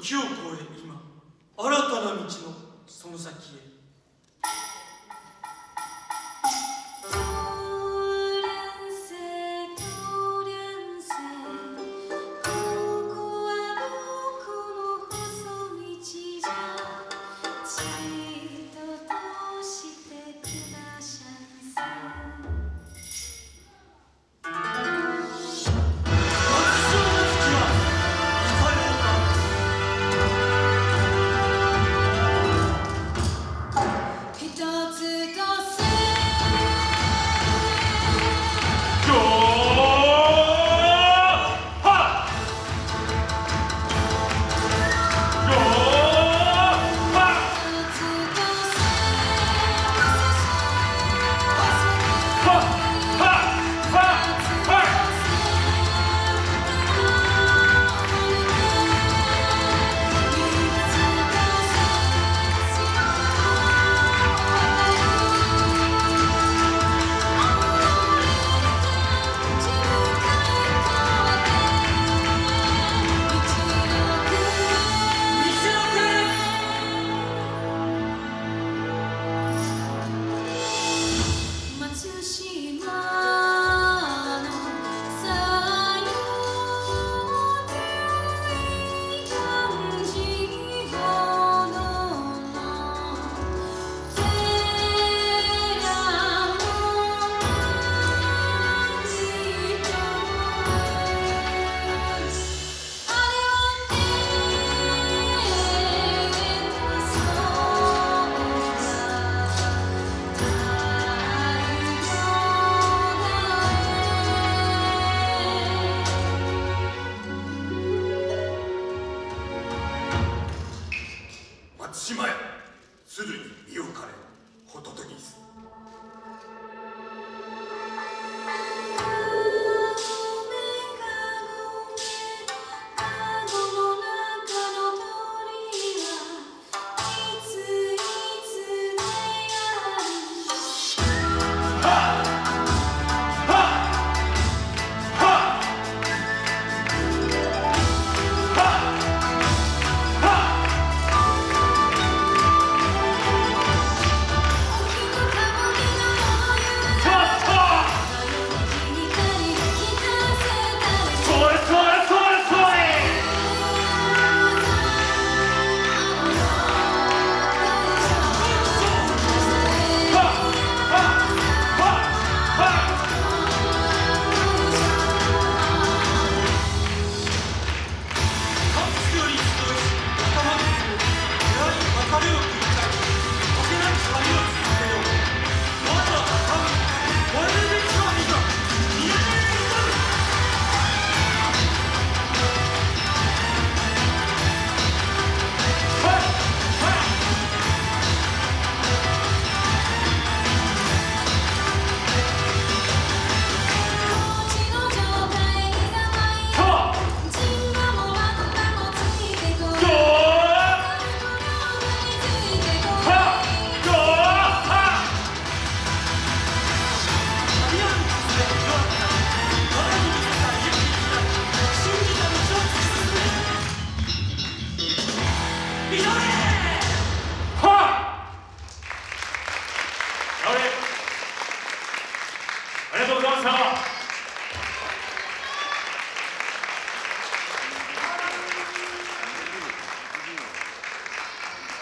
時を超え今新たな道のその先へ。松島屋鶴に身をかれホトトギス。